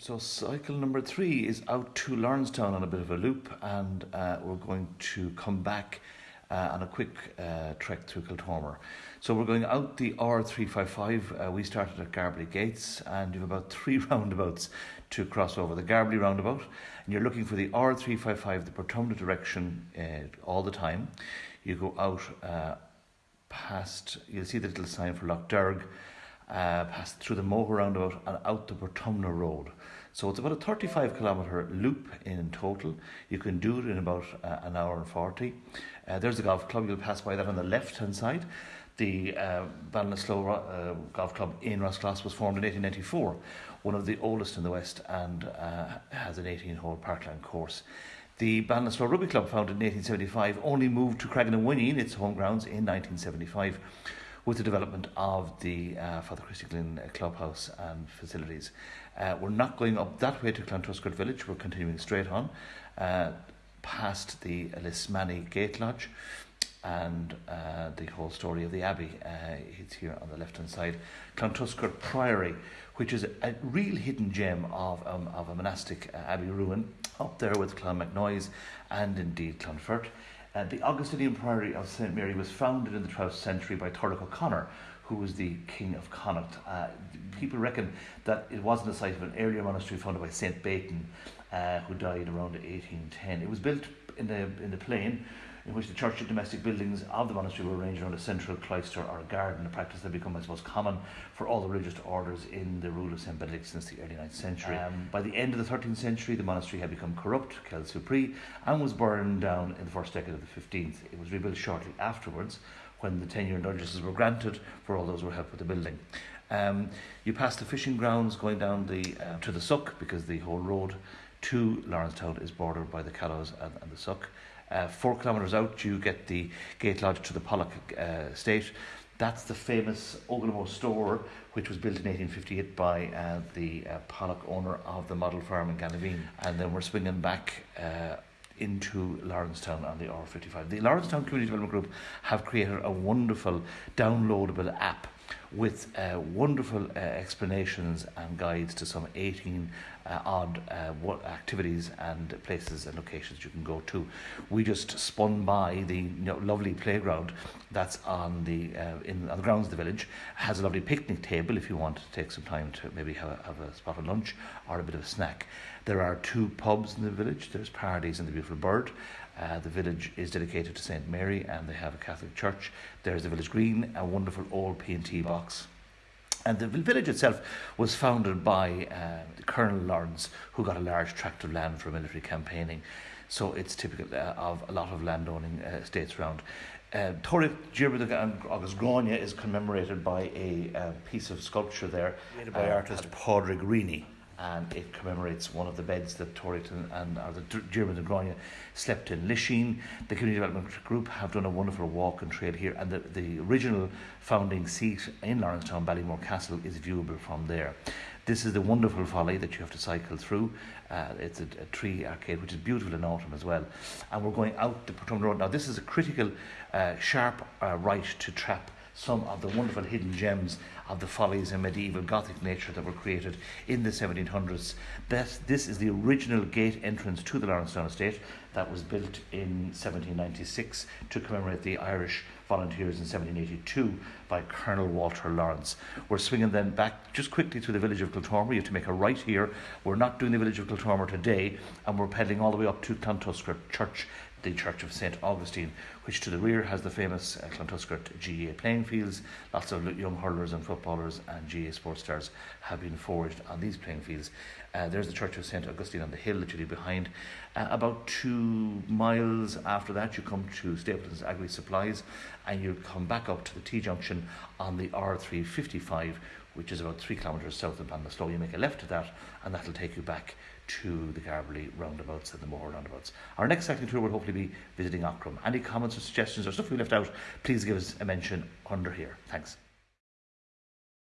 So cycle number three is out to Lawrencetown on a bit of a loop and uh, we're going to come back uh, on a quick uh, trek through Kiltormer. So we're going out the R355. Uh, we started at Garbally Gates and you have about three roundabouts to cross over. The Garbally roundabout and you're looking for the R355, the Portumna direction uh, all the time. You go out uh, past, you'll see the little sign for Lough uh, past through the Moher roundabout and out the Portumna Road. So it's about a 35 kilometre loop in total. You can do it in about uh, an hour and 40. Uh, there's the golf club, you'll pass by that on the left hand side. The uh, Ballinasloe uh, Golf Club in Roscross was formed in 1894, one of the oldest in the West, and uh, has an 18 hole parkland course. The Ballinasloe Rugby Club, founded in 1875, only moved to Cragganawineen, its home grounds, in 1975 with the development of the uh, Father Christy Glynn clubhouse and facilities. Uh, we're not going up that way to Clontuskert village, we're continuing straight on uh, past the Lismany Gate Lodge and uh, the whole story of the Abbey. Uh, it's here on the left hand side. Clontuskert Priory, which is a, real hidden gem of, um, of a monastic uh, abbey ruin, up there with Clonmacnoise and indeed Clonfert. Uh, the Augustinian Priory of St Mary was founded in the 12th century by Turlough O'Connor, who was the king of Connacht. Uh, people reckon that it wasn't the site of an earlier monastery founded by St Beighton, uh, who died around 1810. It was built in the, in the plain in which the church and domestic buildings of the monastery were arranged around a central cloister or a garden, a practice that became, I suppose, common for all the religious orders in the rule of St Benedict since the early 9th century. Um, by the end of the 13th century, the monastery had become corrupt, Quelle Supri, and was burned down in the first decade of the 15th. It was rebuilt shortly afterwards when the 10 year indulgences were granted for all those who helped with the building. Um, you pass the fishing grounds going down the uh, to the Suck because the whole road to Lawrencetown is bordered by the Callows and, and the Suck. Uh, four kilometres out, you get the gate lodge to the Pollock uh, estate. That's the famous Ogilmore store, which was built in 1858 by uh, the uh, Pollock owner of the model farm in Ganaveen. And then we're swinging back uh, into Lawrencetown on the R55. The Lawrencetown Community Development Group have created a wonderful downloadable app with uh, wonderful uh, explanations and guides to some 18 uh, odd uh, activities and places and locations you can go to. We just spun by the you know, lovely playground that's on the uh, in on the grounds of the village. It has a lovely picnic table if you want to take some time to maybe have a, have a spot of lunch or a bit of a snack. There are two pubs in the village. There's Parodies and the Beautiful Bird. Uh, the village is dedicated to St Mary and they have a Catholic church. There's the village green, a wonderful old P&T And the village itself was founded by uh, Colonel Lawrence, who got a large tract of land for military campaigning. So it's typical uh, of a lot of landowning uh, estates around. Uh, Torre August Grania is commemorated by a uh, piece of sculpture there made by uh, artist Padraig Rini and it commemorates one of the beds that Torrington and or the German and Grania slept in. Lisheen, the Community Development Group, have done a wonderful walk and trail here, and the, the original founding seat in Lawrencetown, Ballymore Castle, is viewable from there. This is the wonderful folly that you have to cycle through. Uh, it's a, a, tree arcade, which is beautiful in autumn as well. And we're going out the Portumna Road. Now, this is a critical, uh, sharp uh, right to trap some of the wonderful hidden gems of the follies and medieval Gothic nature that were created in the 1700s. That, this is the original gate entrance to the Lawrencetown estate that was built in 1796 to commemorate the Irish volunteers in 1782 by Colonel Walter Lawrence. We're swinging then back just quickly through the village of Kiltormer. You have to make a right here. We're not doing the village of Kiltormer today, and we're pedaling all the way up to Clontuskert Church the Church of St. Augustine, which to the rear has the famous uh, Clontuskert GAA playing fields. Lots of young hurlers and footballers and GAA sports stars have been forged on these playing fields. Uh, there's the Church of St. Augustine on the hill literally behind. Uh, about two miles after that, you come to Stapleton's Agri Supplies and you come back up to the T junction on the R355, which is about three kilometres south of Ballinasloe. You make a left to that, and that'll take you back to the Garbally roundabouts and the Moher roundabouts. Our next cycling tour will hopefully be visiting Aughrim. Any comments suggestions or stuff we left out, please give us a mention under here. Thanks.